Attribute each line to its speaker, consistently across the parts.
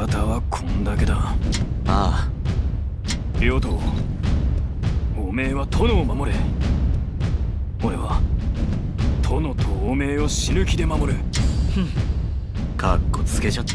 Speaker 1: 方はこんだけだ。あ
Speaker 2: あ。
Speaker 1: 両党おめえは殿を守れ。俺は殿とおめえを死ぬ気で守る。
Speaker 2: かっこつけちゃった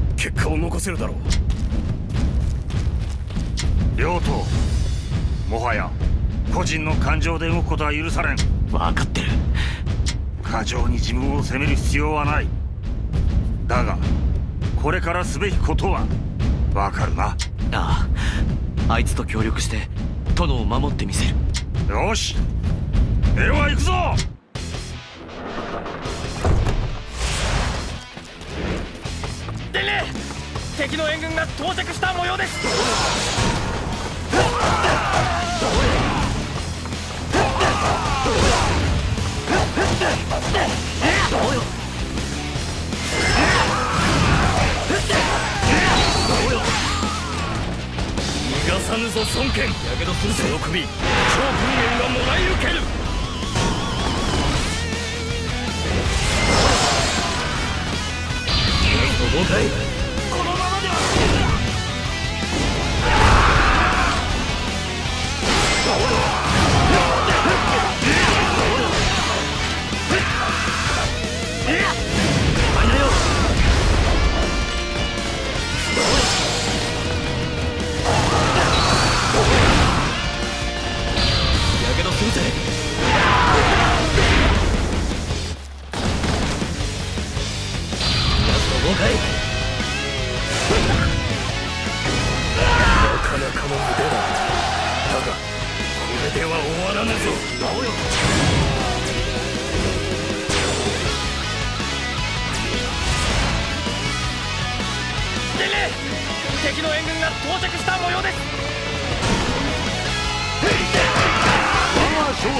Speaker 1: 結果を残せるだろ
Speaker 3: う。両党もはや個人の感情で動くことは許されん。
Speaker 2: 分かってる。
Speaker 3: 過剰に自分を責める必要はない。だがこれからすべきことはわかるな。あ
Speaker 2: ああいつと協力して殿を守ってみせる。
Speaker 3: よしでは行くぞ
Speaker 4: 敵の援軍が到着した模様です。逃がさぬぞ孫権。やけどするその首超文円がもらい受ける。そうする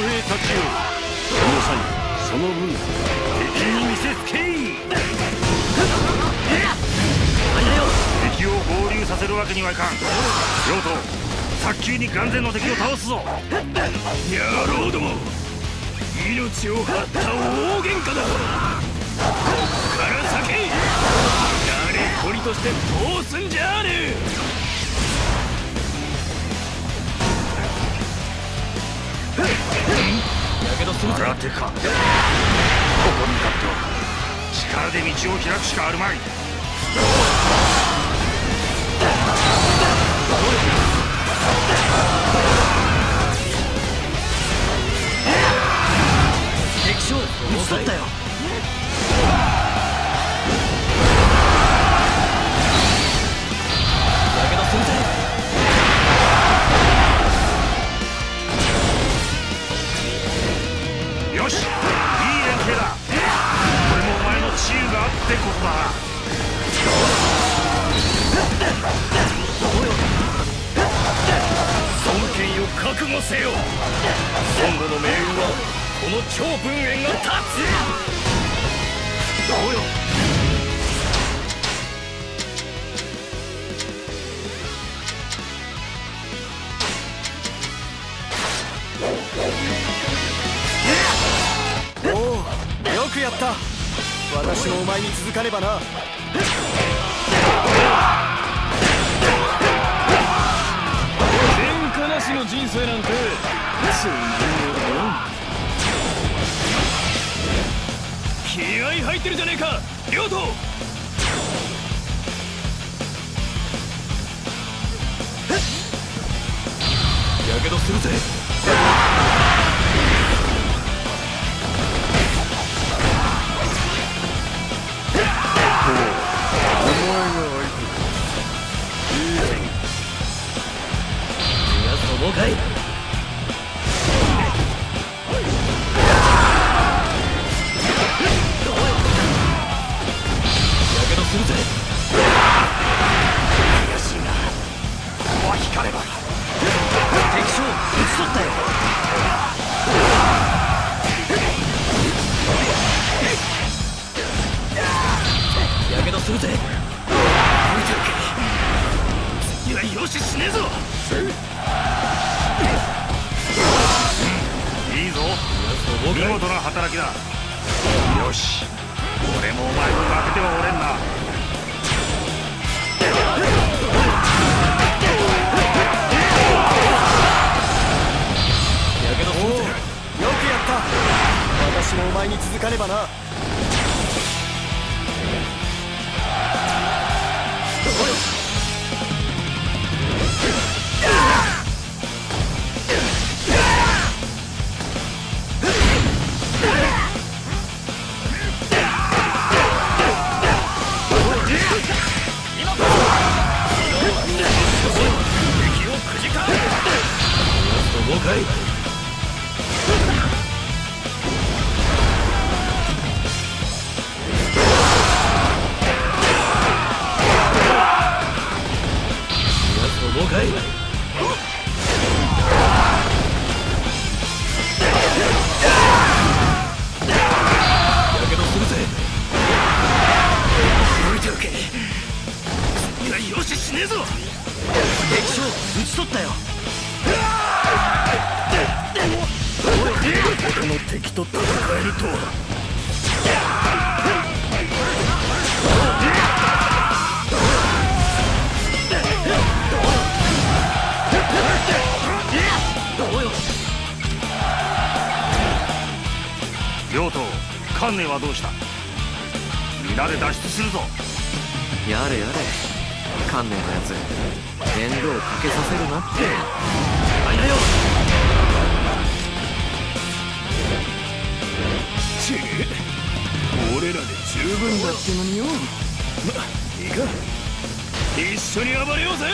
Speaker 3: 兵たちよその際その分敵に見せつけい敵を合流させるわけにはいかん。両党早急に眼前の敵を倒すぞ。
Speaker 1: 野郎ども命を張った大喧嘩だこっから先誰一人として通すんじゃねえ
Speaker 3: やけどするぜてかここに立っては力で道を開くしかあるまい。
Speaker 4: 敵将。討ち取ったよするぜ。
Speaker 5: 私もお前に続かねばな。
Speaker 3: 観念はどうした？皆で脱出するぞ。
Speaker 2: やれやれ観念のやつ面倒をかけさせるなって。あいだよ
Speaker 1: ちえ俺らで十分だってのによ。まいいか。一緒に暴れようぜ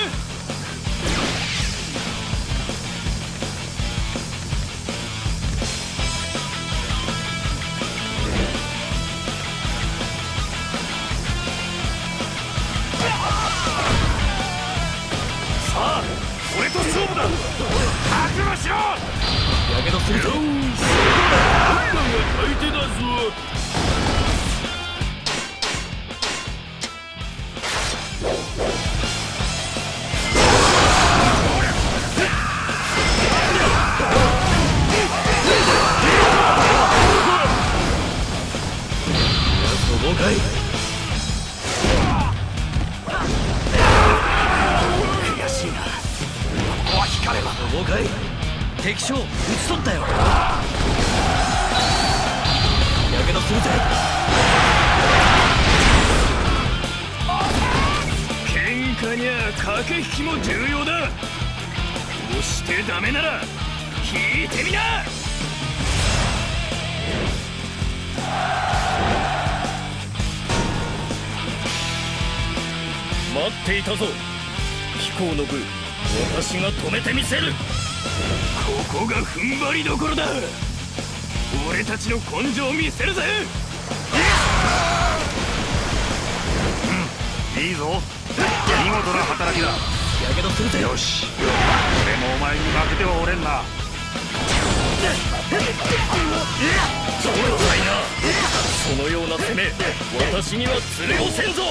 Speaker 1: しろ!
Speaker 2: やけどするぞ
Speaker 1: 相手だぞ
Speaker 2: た
Speaker 1: ぞ。飛行の部私が止めてみせる。ここが踏ん張りどころだ。俺たちの根性を見せるぜ。
Speaker 3: いいぞ。見事な働きだ。
Speaker 2: やけどするぜ。
Speaker 3: よし。俺もお前に負けてはおれんな。
Speaker 1: そうだいな。そのような攻め私には釣れをせんぞ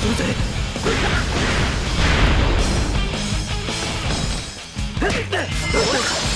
Speaker 2: するぜ。俺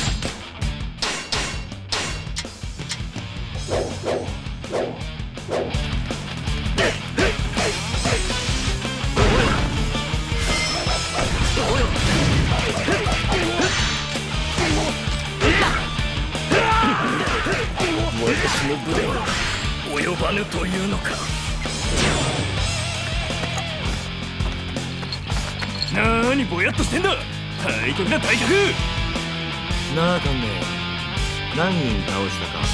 Speaker 2: 人倒したか。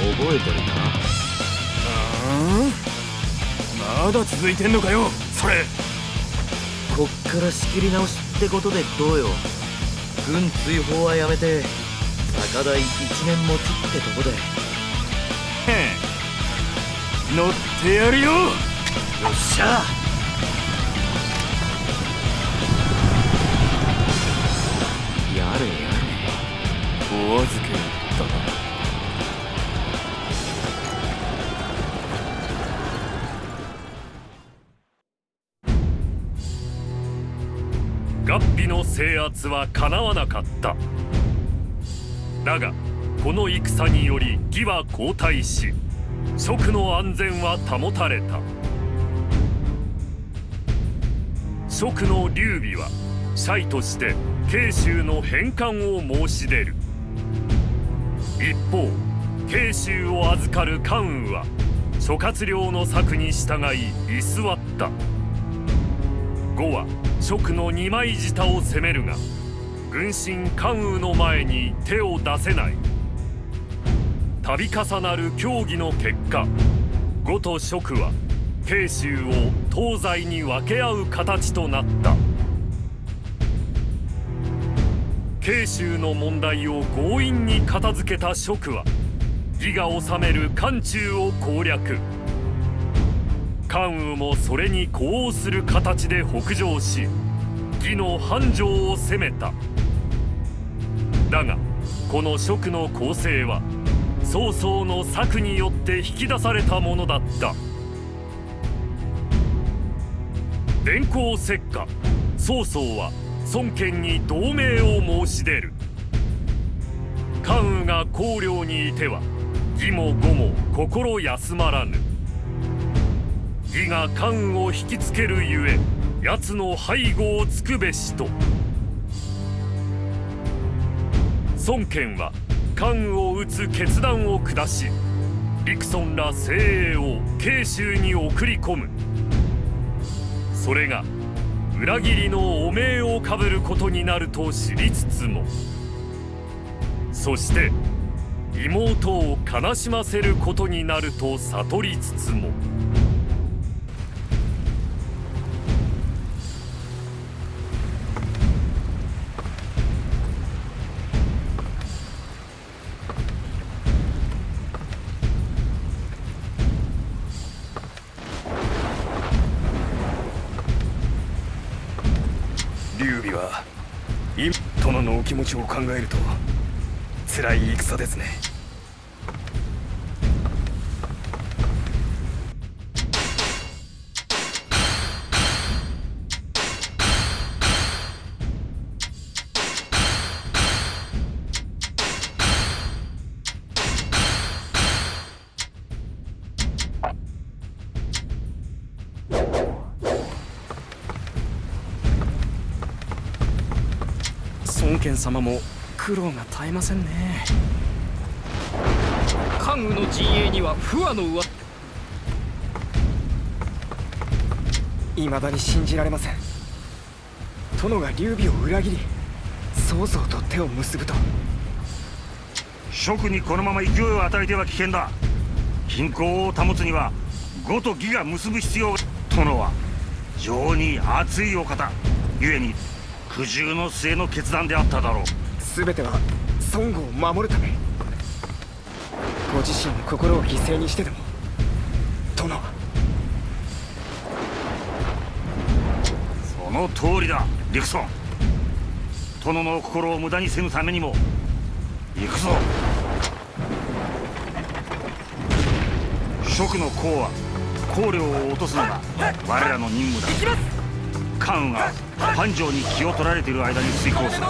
Speaker 2: 覚えてるか？
Speaker 1: あまだ続いてんのかよそれ。
Speaker 2: こっから仕切り直しってことでどうよ。軍追放はやめて高台一年持ちってとこで。
Speaker 1: へん乗ってやるよ。よっしゃ。
Speaker 2: やれやれ
Speaker 4: はかなわなかった。だがこの戦により義は後退し蜀の安全は保たれた。蜀の劉備はシとして慶州の返還を申し出る。一方慶州を預かる関羽は諸葛亮の策に従い居座った。呉は蜀の二枚舌を攻めるが軍神関羽の前に手を出せない。度重なる協議の結果呉と蜀は慶州を東西に分け合う形となった。慶州の問題を強引に片付けた蜀は義が治める漢中を攻略。関羽もそれに呼応する形で北上し義の繁盛を攻めた。だがこの蜀の攻勢は曹操の策によって引き出されたものだった。電光石火曹操は孫権に同盟を申し出る。関羽が公領にいては義も呉も心休まらぬ。義が関羽を引きつけるゆえ奴の背後をつくべしと。孫権は関羽を討つ決断を下し陸孫ら精鋭を慶州に送り込む。それが裏切りの汚名をかぶることになると知りつつも。そして妹を悲しませることになると悟りつつも。
Speaker 1: 殿のお気持ちを考えると辛い戦ですね。孫権様も苦労が絶えませんね。
Speaker 6: 関羽の陣営には不和の上
Speaker 5: 未だに信じられません。殿が劉備を裏切り曹操と手を結ぶと。
Speaker 3: 蜀にこのまま勢いを与えては危険だ。均衡を保つには呉と義が結ぶ必要が。殿は情に熱いお方。故に苦渋の末の決断であっただろう。
Speaker 5: 全ては孫悟を守るため。ご自身の心を犠牲にしてでも。殿。は
Speaker 3: その通りだ陸孫殿の心を無駄にせぬためにも行くぞ。蜀の功は公領を落とすのが我らの任務だ関羽が繁盛に気を取られている間に遂行する。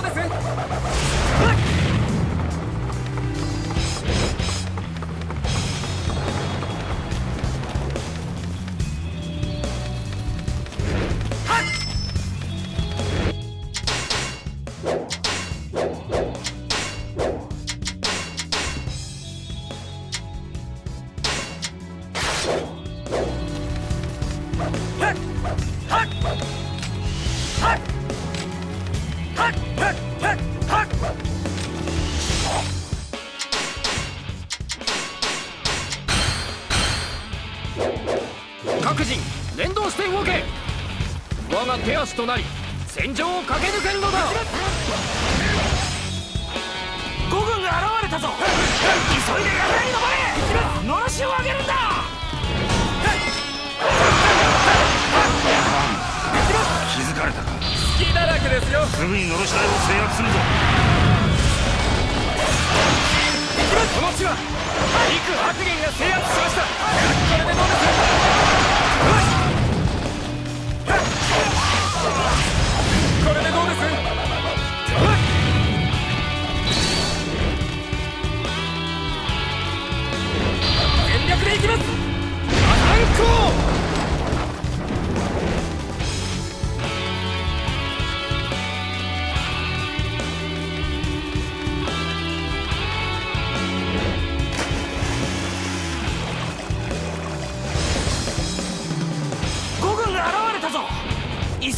Speaker 3: か
Speaker 6: 隙だらけですよ。
Speaker 3: すぐにのろし台を制圧するぞ。
Speaker 6: この地は陸白源が制圧しました。これでどうです？これでどうです？全力でいきます！アタンコ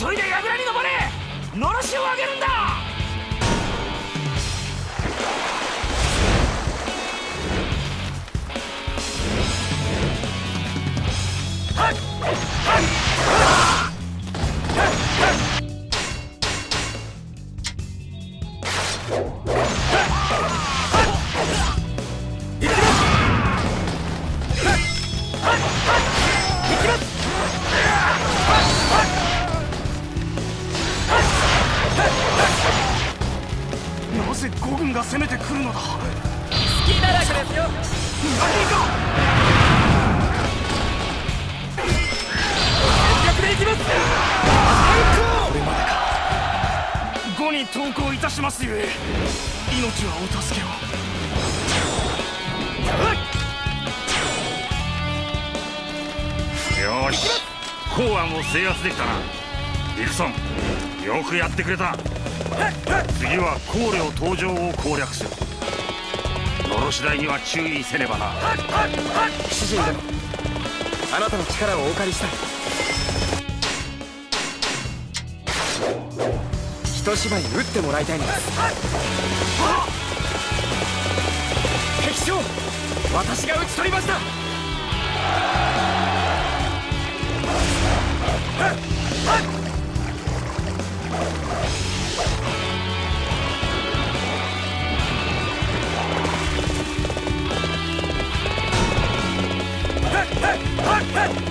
Speaker 1: 急いで櫓に登れのろしを上げるんだ！なぜ五軍が攻めてくるのだ。
Speaker 6: 隙だらけですよ。全力でいきます。
Speaker 1: 五に投降いたしますゆえ命はお助けを。
Speaker 3: よーし公安を制圧できたな。ディクソンよくやってくれた次は考慮登場を攻略する。のろし台には注意せねばな。
Speaker 5: 主人殿あなたの力をお借りしたい。一芝居打ってもらいたいのです。敵将私が討ち取りました。
Speaker 6: 隙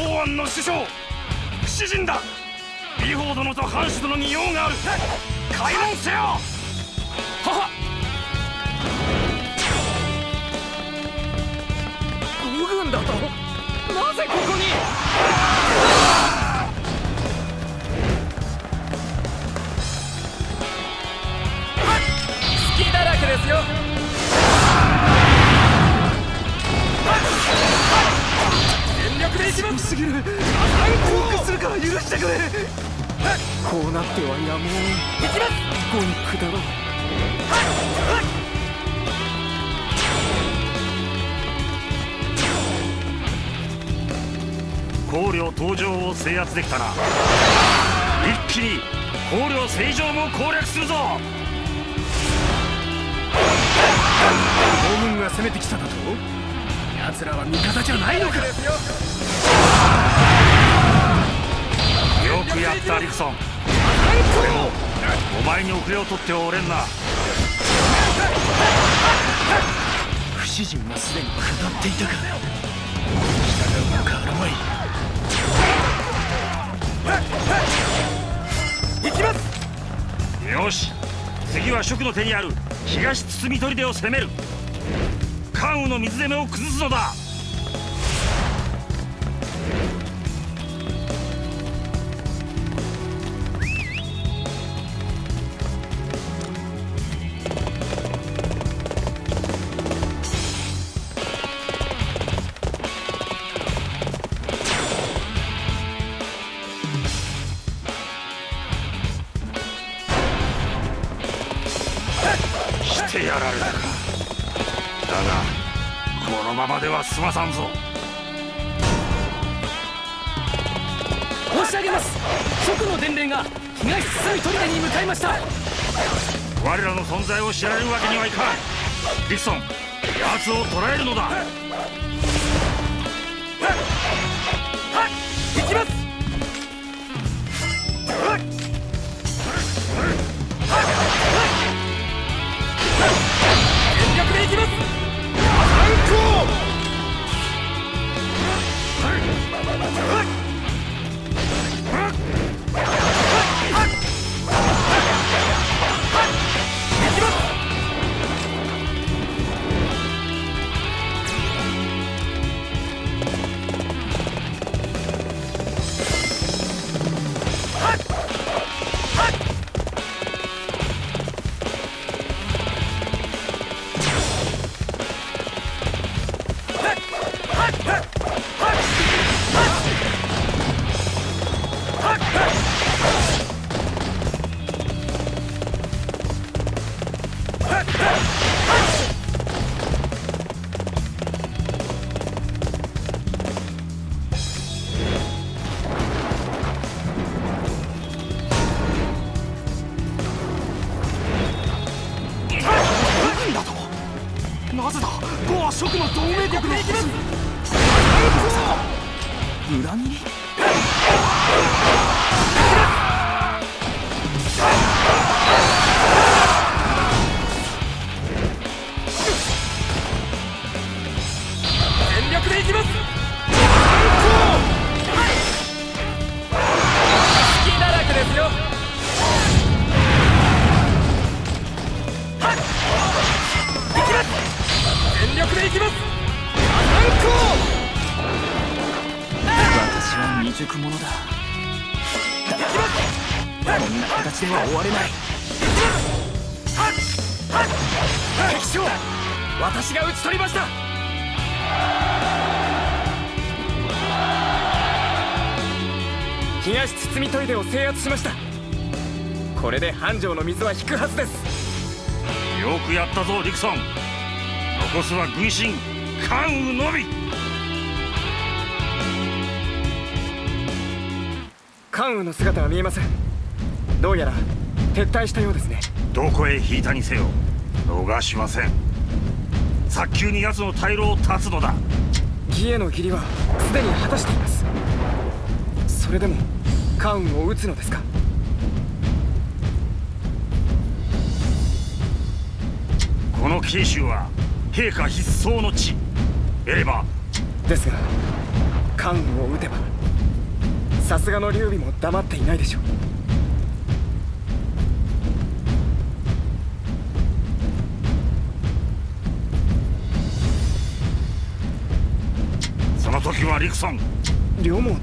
Speaker 1: 公安の首相不死人だ。李鵬殿と藩主殿に用がある。開門せよ。はは
Speaker 6: 五軍だと？なぜここに？隙だらけですよ。全力でいきます
Speaker 1: すぎる降伏するから許してくれ。
Speaker 5: こうなってはやむを
Speaker 6: いきます
Speaker 5: 五に下ろう。
Speaker 3: 考慮登場を制圧できたな。一気に考慮正常も攻略するぞ。
Speaker 1: 五軍が攻めてきただと？奴らは味方じゃないのか。
Speaker 6: よ
Speaker 3: よくやったリクソン。でもお前に遅れを取ってはおれんな。
Speaker 1: 不死陣はすでに下っていたか。従うのかアラマイ
Speaker 5: 行きます。
Speaker 3: よし。次は蜀の手にある東包み砦を攻める関羽の水攻めを崩すのだ。さんぞ。
Speaker 6: 申し上げます。蜀の伝令が東砦に向かいました。
Speaker 3: 我らの存在を知られるわけにはいかん。ディクソン奴を捕らえるのだ。
Speaker 5: 行きます全力で行きます東包み砦を制圧しました。これで繁盛の水は引くはずです。
Speaker 3: よくやったぞディクソン。残すは軍神関羽のみ。
Speaker 5: 関羽の姿は見えません。どうやら撤退したようですね。
Speaker 3: どこへ引いたにせよ逃しません。早急に奴の退路を断つのだ。
Speaker 5: 義への義理はすでに果たしています。それでも関羽を討つのですか？
Speaker 3: この慶州は陛下必走の地エレバ。
Speaker 5: ですが関羽を討てばさすがの劉備も黙っていないでしょう。
Speaker 3: その時はリクソン
Speaker 5: 両毛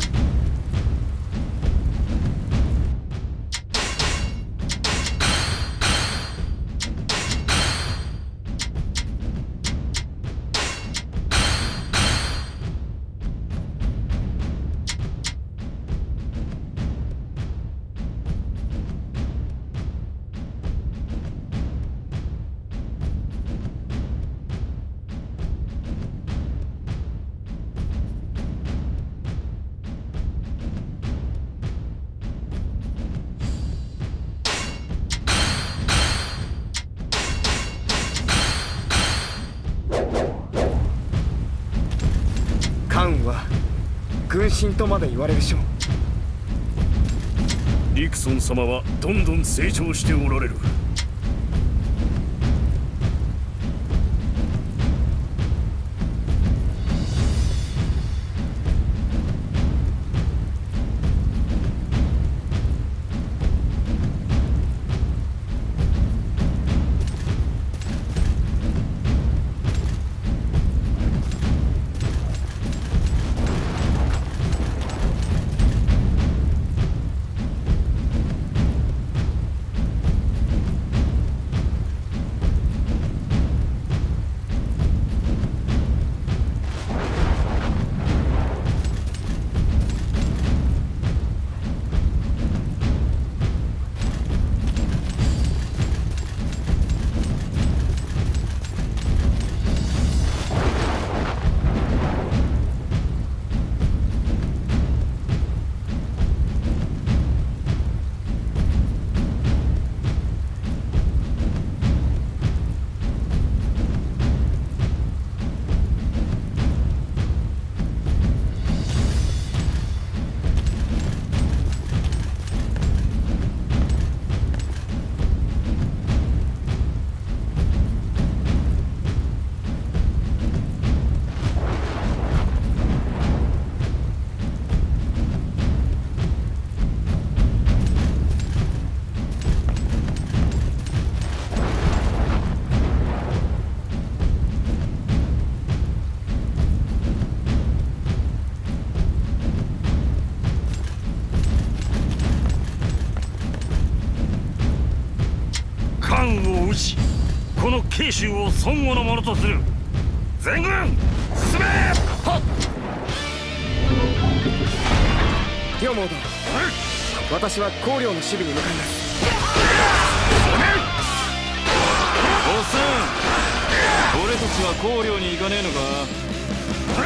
Speaker 5: 神とまで言われるしょ
Speaker 4: リクソン様はどんどん成長しておられる。
Speaker 3: 州を孫悟のものとする。全軍進め！
Speaker 6: はっ！
Speaker 5: 両毛殿私は高陵の守備に向かいます。
Speaker 1: おっさん俺たちは高陵に行かねえのか？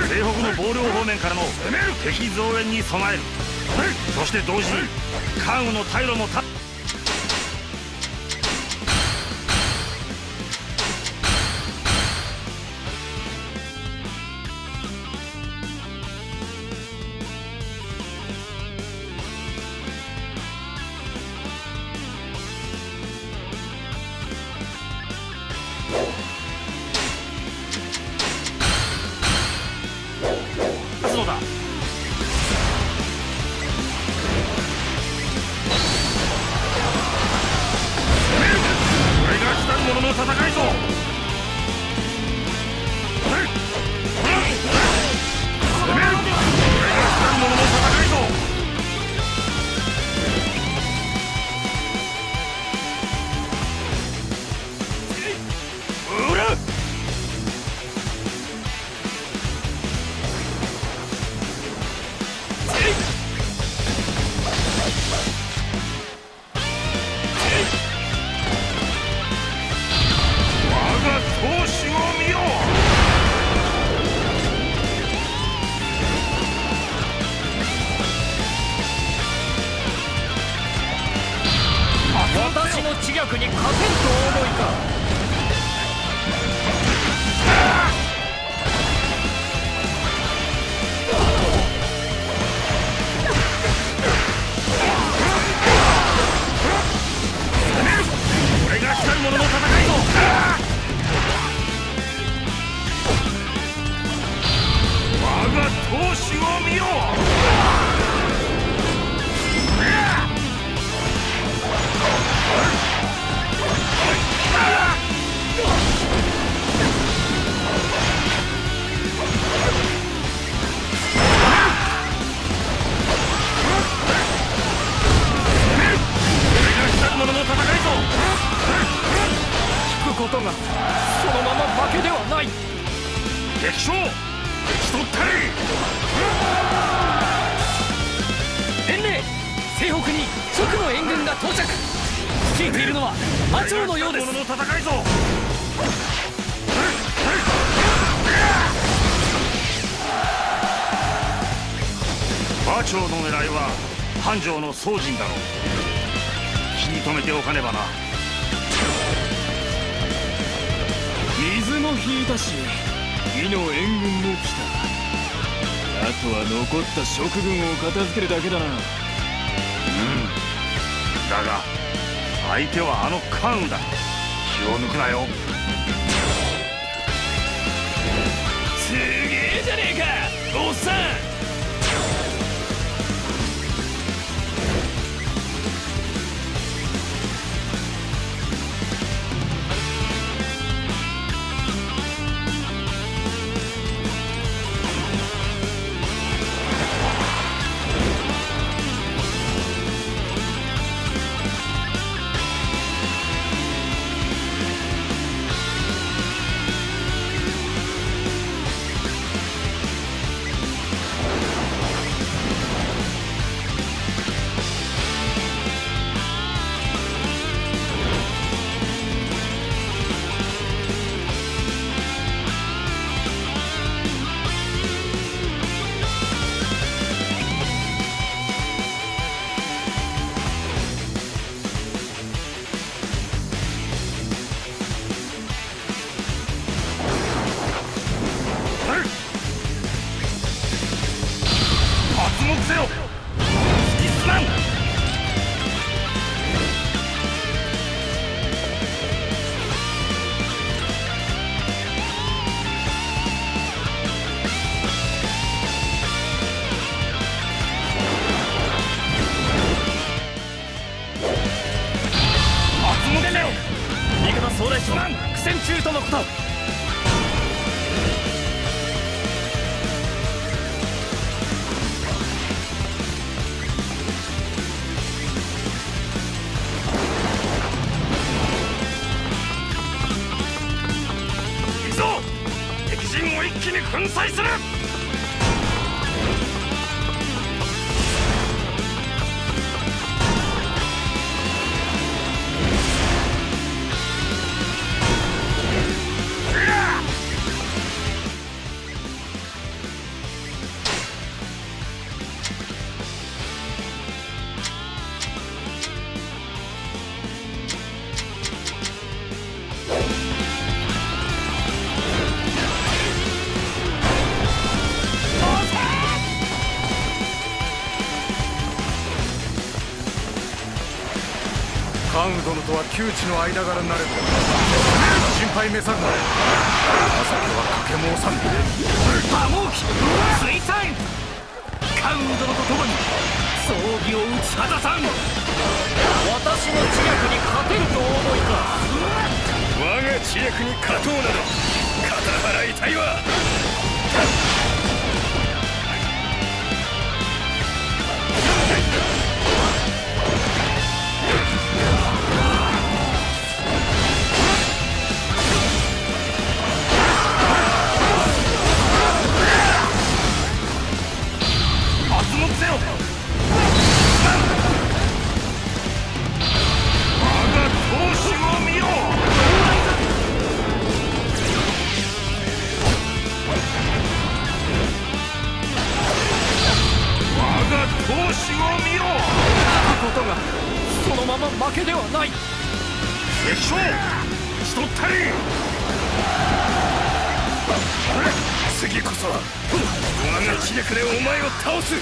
Speaker 3: 西北の防領方面からの敵増援に備える。そして同時に関羽の退路も断
Speaker 6: 長の
Speaker 3: 狙いは繁盛の宗人だろう。気に留めておかねばな。
Speaker 1: 水も引いたし義の援軍も来た。あとは残った食軍を片付けるだけだな。
Speaker 3: だが相手はあの関羽だ。気を抜くなよ。
Speaker 1: すげえじゃねえかおっさん
Speaker 3: 粉砕する。
Speaker 7: 羽殿とは旧知の間柄になれど心配めさるな朝家は賭け申さん
Speaker 1: 馬毛機水産カウン殿と共に葬儀を打ち果たさん
Speaker 6: 私の知略に勝てると思いか
Speaker 1: 我が知略に勝とうなど肩払いたいわ。
Speaker 6: ことがそのまま負けではない。
Speaker 3: ったり。
Speaker 1: 次こそは我が磁力でお前を倒す。